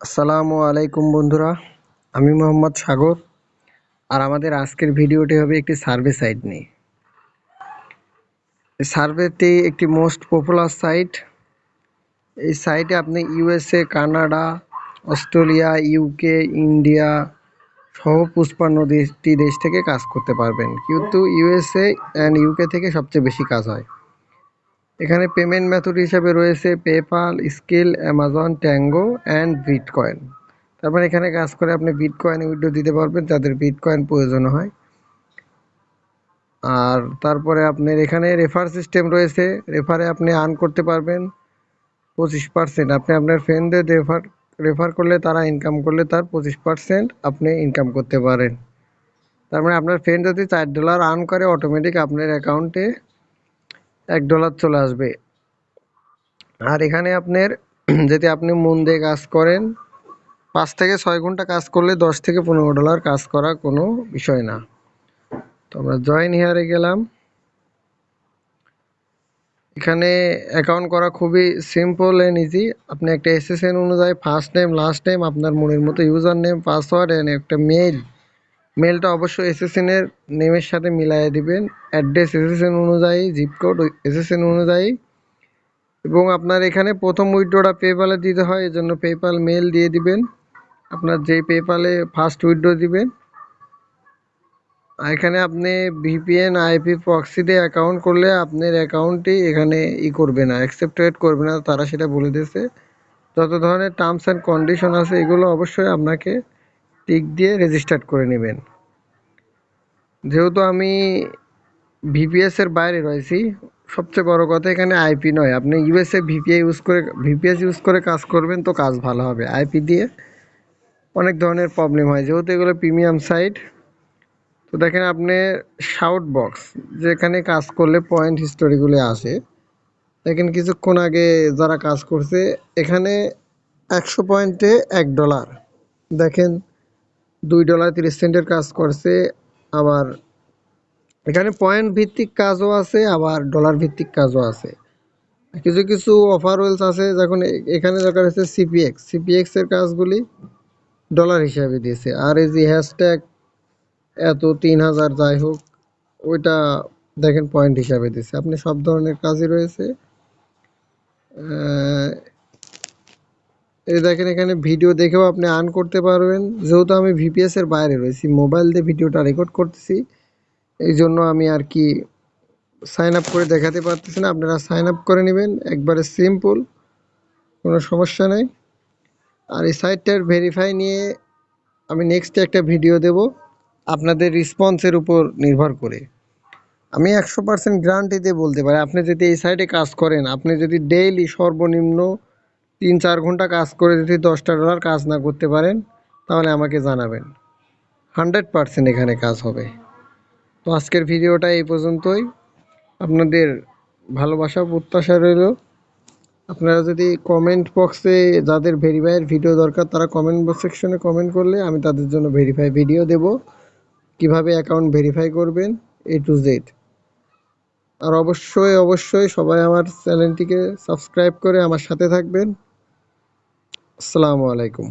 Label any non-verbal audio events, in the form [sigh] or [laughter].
আসসালামু আলাইকুম বন্ধুরা, আমি মোহাম্মদ সাগর, আর আমাদের আজকের ভিডিওটি হবে একটি সার্ভে সাইট নিয়ে। এই সার্ভেটি একটি মোস্ট পপুলার সাইট। এই সাইটে আপনি USA, Canada, Australia, UK, India সহ পুষ্পান্ন দেশটি দেশ থেকে কাজ করতে পারবেন। কিন্তু ইউএসএ অ্যান্ড ইউকে থেকে সবচেয়ে বেশি কাজ হয়। এখানে পেমেন্ট মেথড হিসাবে রয়েছে PayPal Skrill Amazon Tango and Bitcoin তারপর এখানে কাজ করে আপনি বিটকয়েন উইড্রো দিতে পারবেন, যাদের বিটকয়েন প্রয়োজন হয়। আর তারপরে আপনার এখানে রেফার সিস্টেম রয়েছে রেফারে আপনি আর্ন করতে পারবেন পঁচিশ পার্সেন্ট আপনি আপনার ফ্রেন্ডদের রেফার রেফার করলে তারা ইনকাম করলে তার পঁচিশ পার্সেন্ট আপনি ইনকাম করতে পারেন। তার মানে আপনার ফ্রেন্ড যদি চার ডলার আর্ন করে অটোমেটিক আপনার অ্যাকাউন্টে এক ডলার চলে আসবে। আর এখানে আপনার [clears throat] যদি আপনি মন দিয়ে কাজ করেন, পাঁচ থেকে ছয় ঘণ্টা কাজ করলে দশ থেকে পনেরো ডলার কাজ করা কোনো বিষয় না। তো আমরা জয়েন হিয়ারে গেলাম। এখানে অ্যাকাউন্ট করা খুবই সিম্পল অ্যান্ড ইজি আপনি একটা এসএসএন অনুযায়ী ফার্স্ট নেম লাস্ট নেম আপনার মনের মতো ইউজার নেম পাসওয়ার্ড অ্যান্ড একটা মেইল মেলটা অবশ্যই এসএসএন এর নেমের সাথে মিলাই দিবেন অ্যাড্রেস এসএসএন অনুযায়ী জিপ কোড এসএসএন অনুযায়ী। এবং আপনার এখানে প্রথম উইড্রোটা পেপালে দিতে হয়, এজন্য পেপাল মেল দিয়ে দিবেন। আপনার যেই পেপালে ফার্স্ট উইড্রো দিবেন। এখানে আপনি ভিপিএন আইপি প্রক্সিতে অ্যাকাউন্ট করলে আপনার অ্যাকাউন্টটি এখানে ই করবে না অ্যাকসেপ্টেড করবে না, তারা সেটা বলে দিয়েছে। যত ধরনের টার্মস অ্যান্ড কন্ডিশন আছে, এগুলো অবশ্যই আপনাকে টিক দিয়ে রেজিস্টার্ড করে নেবেন। যেহেতু আমি ভিপিএস এর বাইরে রয়েছি, সবচেয়ে বড় কথা এখানে আইপি নয়। আপনি ইউএসএ ভিপিএ ইউজ করে ভিপিএস ইউজ করে কাজ করবেন তো কাজ ভালো হবে। আইপি দিয়ে অনেক ধরনের প্রবলেম হয়। যেহেতু এগুলো প্রিমিয়াম সাইট তো দেখেন আপনি শাউট বক্স যেখানে কাজ করলে পয়েন্ট হিস্টোরিগুলো আসে। দেখেন কিছুক্ষণ আগে যারা কাজ করছে, এখানে একশো পয়েন্টে এক ডলার দেখেন দুই ডলার তিরিশ সেন্টের কাজ করছে, আবার এখানে পয়েন্ট ভিত্তিক কাজও আছে, আবার ডলার ভিত্তিক কাজও আছে। কিছু কিছু অফার ওয়েলস আছে, যখন এখানে দরকার হচ্ছে সিপিএক্স সিপিএক্স এর কাজগুলি ডলার হিসাবে দিয়েছে। আর এই যে হ্যাশট্যাগ এত তিন হাজার যাই হোক, ওইটা দেখেন পয়েন্ট হিসাবে দিচ্ছে আপনি সব ধরনের কাজই রয়েছে। এই দেখেন এখানে ভিডিও দেখেও আপনি আর্ন করতে পারবেন। যেহেতু আমি ভিপিএস এর বাইরে রয়েছি মোবাইল দিয়ে ভিডিওটা রেকর্ড করতেছি এই জন্য আমি আর কি সাইন আপ করে দেখাতে পারতেছি না। আপনারা সাইন আপ করে নেবেন, একবারে সিম্পল কোনো সমস্যা নেই। আর এই সাইটটার ভেরিফাই নিয়ে আমি নেক্সট একটা ভিডিও দেব, আপনাদের রেসপন্সের উপর নির্ভর করে। আমি একশো পার্সেন্ট গ্যারান্টি দিয়ে বলতে পারি, আপনি যদি এই সাইটে কাজ করেন, আপনি যদি ডেইলি সর্বনিম্ন তিন চার ঘণ্টা কাজ করে যদি দশটা ডলার কাজ না করতে পারেন, তাহলে আমাকে জানাবেন। হান্ড্রেড পার্সেন্ট এখানে কাজ হবে। তো আজকের ভিডিওটা এই পর্যন্তই। আপনাদের ভালোবাসা, প্রত্যাশা রইল। আপনারা যদি কমেন্ট বক্সে যাদের ভেরিফাইয়ের ভিডিও দরকার, তারা কমেন্ট বক্স সেকশনে কমেন্ট করলে আমি তাদের জন্য ভেরিফাই ভিডিও দেব। কীভাবে অ্যাকাউন্ট ভেরিফাই করবেন এ টু জেড আর অবশ্যই অবশ্যই সবাই আমার চ্যানেলটিকে সাবস্ক্রাইব করে আমার সাথে থাকবেন। আসসালামু আলাইকুম।